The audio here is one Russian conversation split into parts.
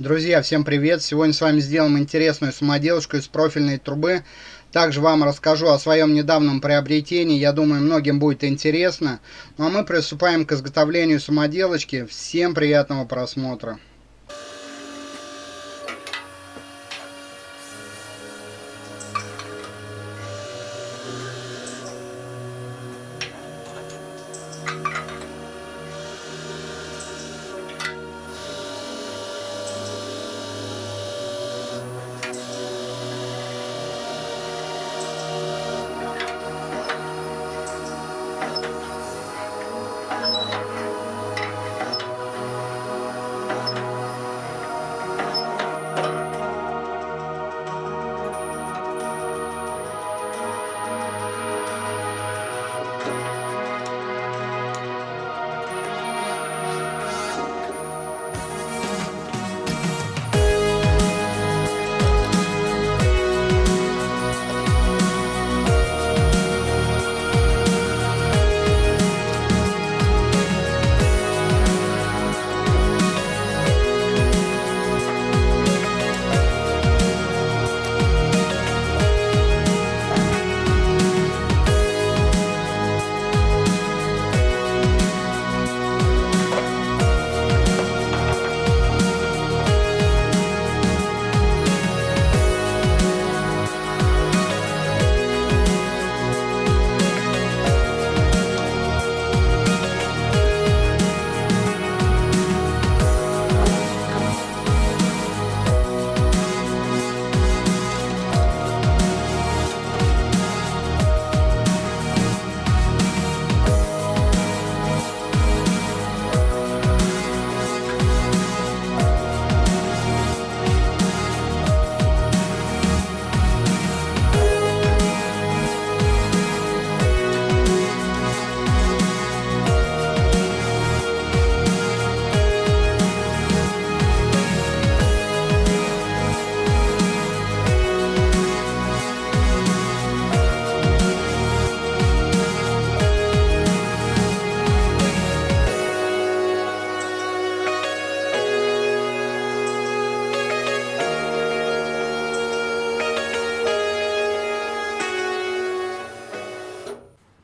Друзья, всем привет! Сегодня с вами сделаем интересную самоделочку из профильной трубы. Также вам расскажу о своем недавнем приобретении. Я думаю, многим будет интересно. Ну а мы приступаем к изготовлению самоделочки. Всем приятного просмотра!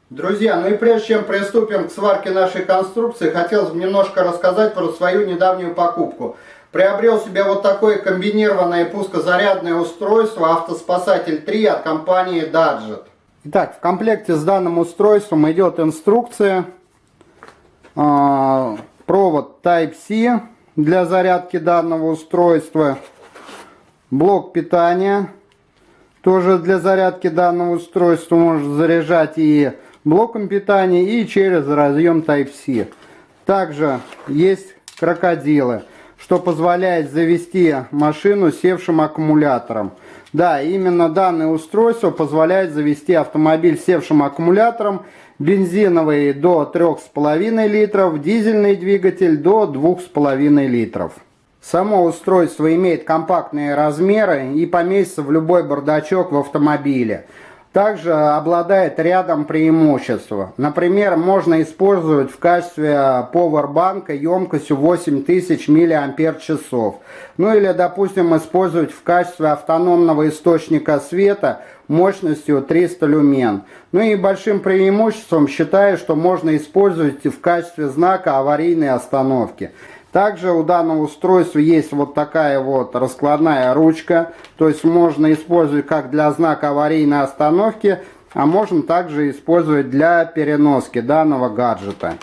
Друзья, ну и прежде чем приступим к сварке нашей конструкции, хотелось бы немножко рассказать про свою недавнюю покупку. Приобрел себе вот такое комбинированное пускозарядное устройство «Автоспасатель 3» от компании Dadget. Итак, в комплекте с данным устройством идет инструкция, э, провод Type-C для зарядки данного устройства, блок питания, тоже для зарядки данного устройства можно заряжать и блоком питания и через разъем Type-C. Также есть крокодилы, что позволяет завести машину севшим аккумулятором. Да, именно данное устройство позволяет завести автомобиль севшим аккумулятором, бензиновый до 3,5 литров, дизельный двигатель до 2,5 литров. Само устройство имеет компактные размеры и поместится в любой бардачок в автомобиле. Также обладает рядом преимуществ. Например, можно использовать в качестве поwerбанка емкостью 8000 мАч. Ну или, допустим, использовать в качестве автономного источника света мощностью 300 люмен. Ну и большим преимуществом считаю, что можно использовать в качестве знака аварийной остановки. Также у данного устройства есть вот такая вот раскладная ручка. То есть можно использовать как для знака аварийной остановки, а можно также использовать для переноски данного гаджета.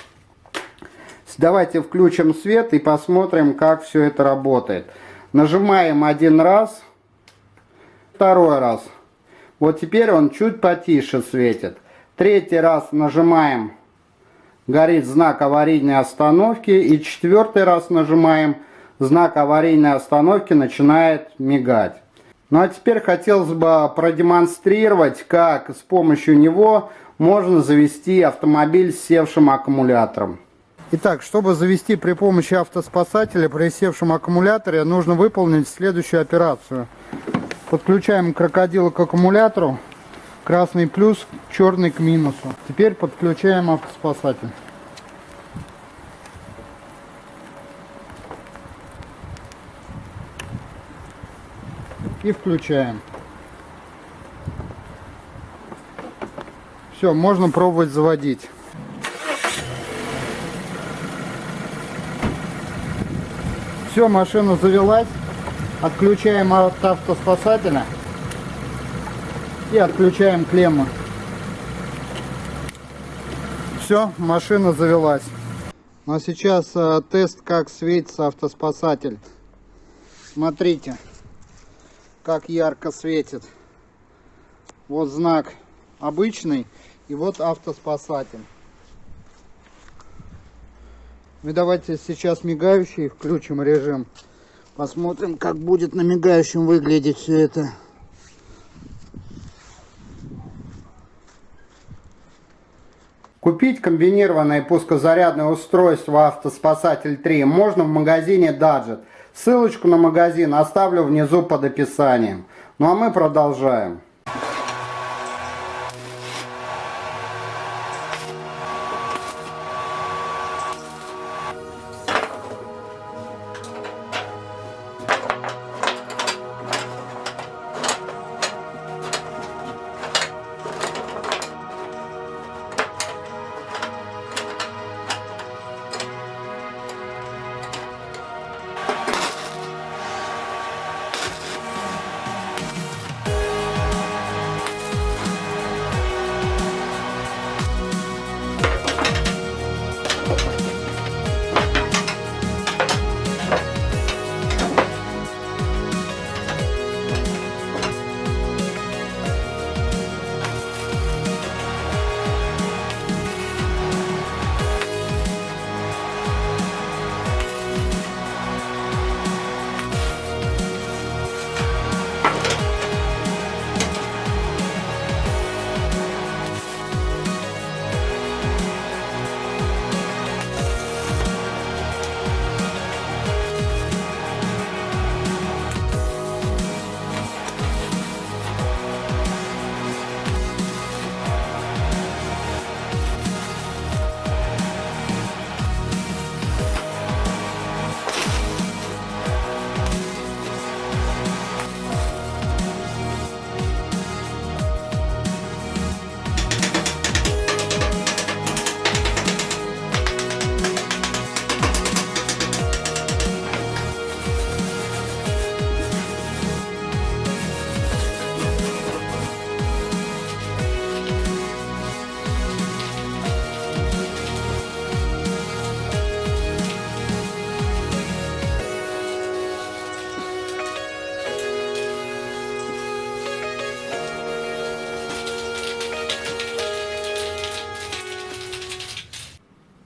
Давайте включим свет и посмотрим, как все это работает. Нажимаем один раз, второй раз. Вот теперь он чуть потише светит. Третий раз нажимаем горит знак аварийной остановки и четвертый раз нажимаем знак аварийной остановки начинает мигать. Ну а теперь хотелось бы продемонстрировать, как с помощью него можно завести автомобиль с севшим аккумулятором. Итак, чтобы завести при помощи автоспасателя при севшем аккумуляторе, нужно выполнить следующую операцию. Подключаем крокодила к аккумулятору, Красный плюс, черный к минусу. Теперь подключаем автоспасатель. и включаем. Все, можно пробовать заводить. Все, машина завелась. Отключаем от автоспасателя и отключаем клеммы. Все, машина завелась. Ну а сейчас э, тест, как светится автоспасатель. Смотрите, как ярко светит. Вот знак обычный и вот автоспасатель. Мы давайте сейчас мигающий включим режим. Посмотрим, как будет на мигающем выглядеть все это. Купить комбинированное пускозарядное устройство «Автоспасатель 3» можно в магазине Dadget. Ссылочку на магазин оставлю внизу под описанием. Ну а мы продолжаем.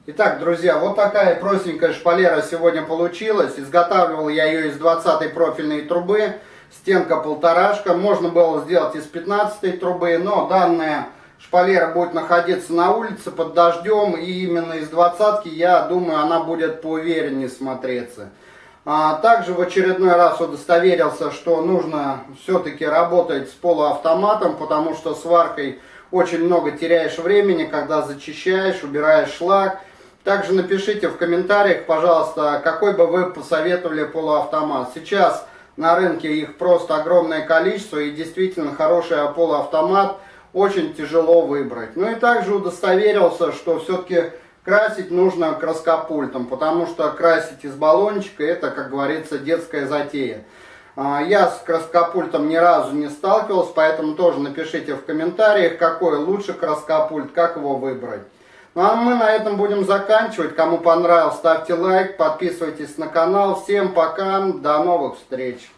Итак, друзья, вот такая простенькая шпалера сегодня получилась. Изготавливал я ее из 20 профильной трубы. Стенка полторашка. Можно было сделать из 15 трубы, но данная шпалера будет находиться на улице под дождем. И именно из 20 я думаю, она будет поувереннее смотреться. А также в очередной раз удостоверился, что нужно все-таки работать с полуавтоматом, потому что сваркой очень много теряешь времени, когда зачищаешь, убираешь шлак. Также напишите в комментариях, пожалуйста, какой бы вы посоветовали полуавтомат. Сейчас на рынке их просто огромное количество и действительно хороший полуавтомат очень тяжело выбрать. Ну и также удостоверился, что все-таки красить нужно краскопультом, потому что красить из баллончика это, как говорится, детская затея. А, я с краскопультом ни разу не сталкивался, поэтому тоже напишите в комментариях, какой лучше краскопульт, как его выбрать. Ну а мы на этом будем заканчивать. Кому понравилось, ставьте лайк, подписывайтесь на канал. Всем пока, до новых встреч.